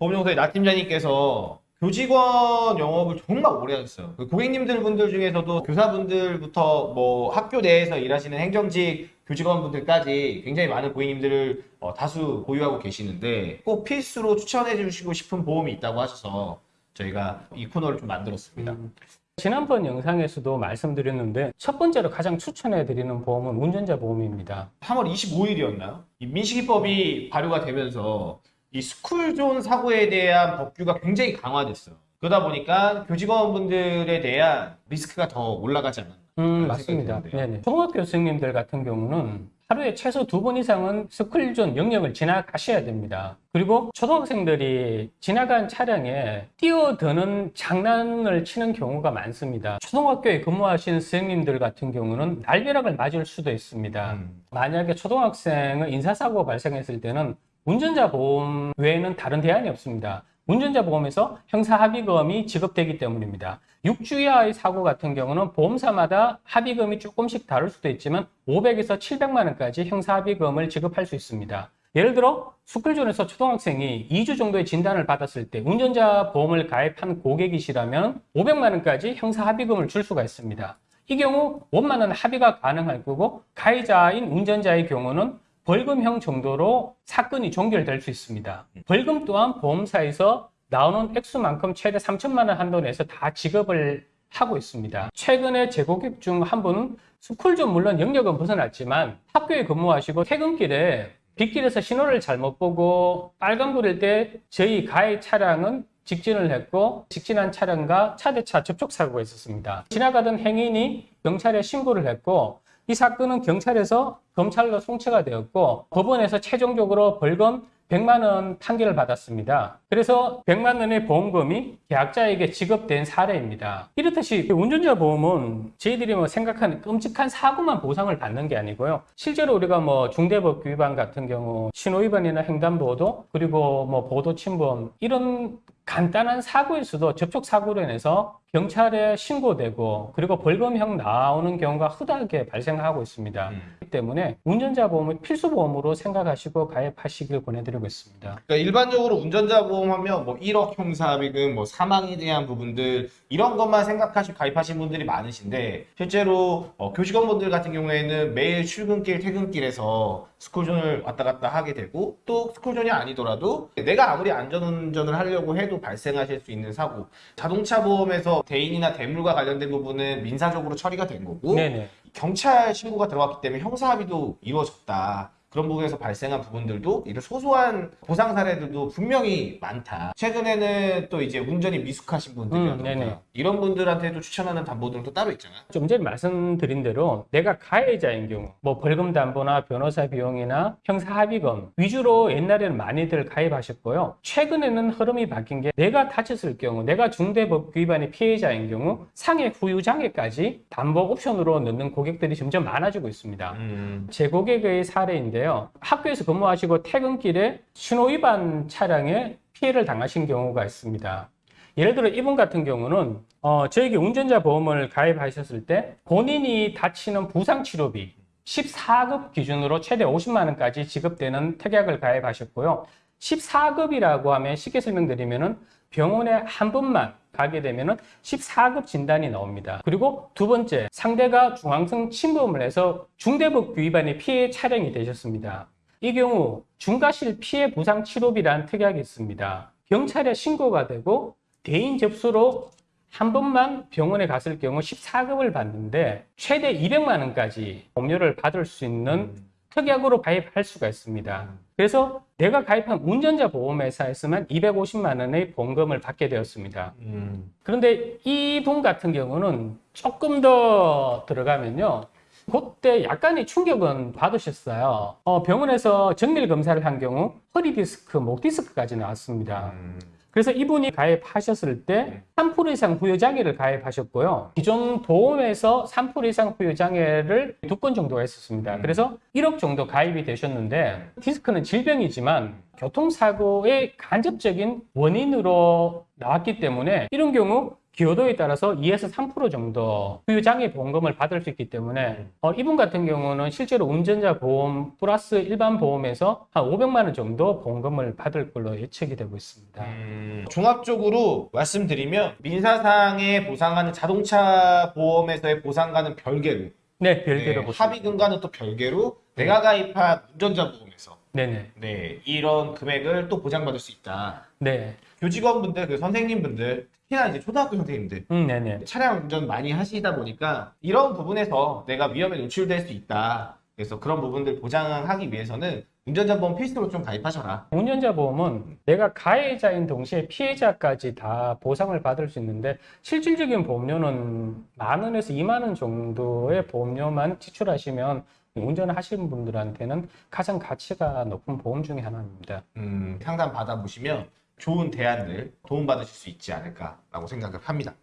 보험용서의 나 팀장님께서 교직원 영업을 정말 오래 하셨어요. 그 고객님들 분들 중에서도 교사분들부터 뭐 학교 내에서 일하시는 행정직 교직원분들까지 굉장히 많은 고객님들을 어, 다수 보유하고 계시는데 꼭 필수로 추천해 주시고 싶은 보험이 있다고 하셔서 저희가 이 코너를 좀 만들었습니다. 음, 지난번 영상에서도 말씀드렸는데 첫 번째로 가장 추천해 드리는 보험은 운전자 보험입니다. 3월 25일이었나요? 이 민식이법이 발효가 되면서 이 스쿨존 사고에 대한 법규가 굉장히 강화됐어요. 그러다 보니까 교직원분들에 대한 리스크가 더 올라가지 않았나. 음, 맞습니다. 네네. 초등학교 선생님들 같은 경우는 하루에 최소 두 번 이상은 스쿨존 영역을 지나가셔야 됩니다. 그리고 초등학생들이 지나간 차량에 뛰어드는 장난을 치는 경우가 많습니다. 초등학교에 근무하시는 선생님들 같은 경우는 날벼락을 맞을 수도 있습니다. 음. 만약에 초등학생은 인사사고가 발생했을 때는 운전자 보험 외에는 다른 대안이 없습니다. 운전자 보험에서 형사 합의금이 지급되기 때문입니다. 6주 이하의 사고 같은 경우는 보험사마다 합의금이 조금씩 다를 수도 있지만 500에서 700만 원까지 형사 합의금을 지급할 수 있습니다. 예를 들어 스쿨존에서 초등학생이 2주 정도의 진단을 받았을 때 운전자 보험을 가입한 고객이시라면 500만 원까지 형사 합의금을 줄 수가 있습니다. 이 경우 원만한 합의가 가능할 거고 가해자인 운전자의 경우는 벌금형 정도로 사건이 종결될 수 있습니다. 벌금 또한 보험사에서 나오는 액수만큼 최대 3천만 원 한도 내에서 다 지급을 하고 있습니다. 최근에 제 고객 중 한 분은 스쿨존 물론 영역은 벗어났지만 학교에 근무하시고 퇴근길에 빗길에서 신호를 잘못 보고 빨간불일 때 저희 가해 차량은 직진을 했고 직진한 차량과 차대차 접촉 사고가 있었습니다. 지나가던 행인이 경찰에 신고를 했고 이 사건은 경찰에서 검찰로 송치가 되었고 법원에서 최종적으로 벌금 100만 원 판결을 받았습니다. 그래서 100만 원의 보험금이 계약자에게 지급된 사례입니다. 이렇듯이 운전자 보험은 저희들이 뭐 생각하는 끔찍한 사고만 보상을 받는 게 아니고요. 실제로 우리가 뭐 중대법 위반 같은 경우 신호 위반이나 횡단보도 그리고 뭐 보도 침범 이런 간단한 사고에서도 접촉 사고로 인해서 경찰에 신고되고 그리고 벌금형 나오는 경우가 흔하게 발생하고 있습니다. 음. 그렇기 때문에 운전자 보험을 필수 보험으로 생각하시고 가입하시길 권해드리고 있습니다. 그러니까 일반적으로 운전자 보험하면 뭐 1억 형사비금, 뭐 사망에 대한 부분들 이런 것만 생각하시고 가입하신 분들이 많으신데 실제로 어, 교직원분들 같은 경우에는 매일 출근길, 퇴근길에서 스쿨존을 왔다 갔다 하게 되고 또 스쿨존이 아니더라도 내가 아무리 안전운전을 하려고 해도 발생하실 수 있는 사고 자동차 보험에서 대인이나 대물과 관련된 부분은 민사적으로 처리가 된 거고 네네. 경찰 신고가 들어갔기 때문에 형사합의도 이루어졌다. 그런 부분에서 발생한 부분들도 이런 소소한 보상 사례들도 분명히 많다. 최근에는 또 이제 운전이 미숙하신 음, 분들이라든가 네네. 이런 분들한테도 추천하는 담보들도 따로 있잖아요. 좀 전에 말씀드린 대로 내가 가해자인 경우 뭐 벌금 담보나 변호사 비용이나 형사 합의금 위주로 옛날에는 많이들 가입하셨고요. 최근에는 흐름이 바뀐 게 내가 다쳤을 경우 내가 중대법 위반의 피해자인 경우 상해 후유 장애까지 담보 옵션으로 넣는 고객들이 점점 많아지고 있습니다. 음. 제 고객의 사례인데 요. 학교에서 근무하시고 퇴근길에 신호 위반 차량에 피해를 당하신 경우가 있습니다. 예를 들어 이분 같은 경우는 어, 저에게 운전자 보험을 가입하셨을 때 본인이 다치는 부상 치료비 14급 기준으로 최대 50만 원까지 지급되는 특약을 가입하셨고요. 14급이라고 하면 쉽게 설명드리면 은 병원에 한 번만 가게 되면 은 14급 진단이 나옵니다. 그리고 두 번째, 상대가 중앙성 침범을 해서 중대법 위반의 피해 차량이 되셨습니다. 이 경우 중과실 피해 보상 치료비라는 특약이 있습니다. 경찰에 신고가 되고 대인 접수로 한 번만 병원에 갔을 경우 14급을 받는데 최대 200만 원까지 보험료를 받을 수 있는 특약으로 가입할 수가 있습니다. 그래서 내가 가입한 운전자 보험회사에서만 250만 원의 보험금을 받게 되었습니다. 음. 그런데 이분 같은 경우는 조금 더 들어가면요. 그때 약간의 충격은 받으셨어요. 어, 병원에서 정밀 검사를 한 경우 허리 디스크, 목 디스크까지 나왔습니다. 음. 그래서 이분이 가입하셨을 때 3% 이상 후유 장애를 가입하셨고요. 기존 보험에서 3% 이상 후유 장애를 두 건 정도가 있었습니다. 음. 그래서 1억 정도 가입이 되셨는데 디스크는 질병이지만 교통사고의 간접적인 원인으로 나왔기 때문에 이런 경우 기여도에 따라서 2에서 3% 정도 후유장애 보험금을 받을 수 있기 때문에 어, 이분 같은 경우는 실제로 운전자 보험 플러스 일반 보험에서 한 500만 원 정도 보험금을 받을 걸로 예측이 되고 있습니다. 음, 종합적으로 말씀드리면 민사상에 보상하는 자동차 보험에서의 보상과는 별개로 네, 별개로 네, 합의금과는 또 별개로 내가 가입한 운전자 보험에서 네네. 네, 이런 금액을 또 보장받을 수 있다. 네. 교직원분들, 그 선생님분들, 특히나 이제 초등학교 선생님들 음, 네네. 차량 운전 많이 하시다 보니까 이런 부분에서 내가 위험에 노출될 수 있다. 그래서 그런 부분들 보장하기 위해서는 운전자 보험 필수로 좀 가입하셔라. 운전자 보험은 내가 가해자인 동시에 피해자까지 다 보상을 받을 수 있는데 실질적인 보험료는 만 원에서 2만 원 정도의 보험료만 지출하시면 운전을 하시는 분들한테는 가장 가치가 높은 보험 중에 하나입니다. 음, 상담 받아보시면 좋은 대안들 도움받으실 수 있지 않을까라고 생각을 합니다.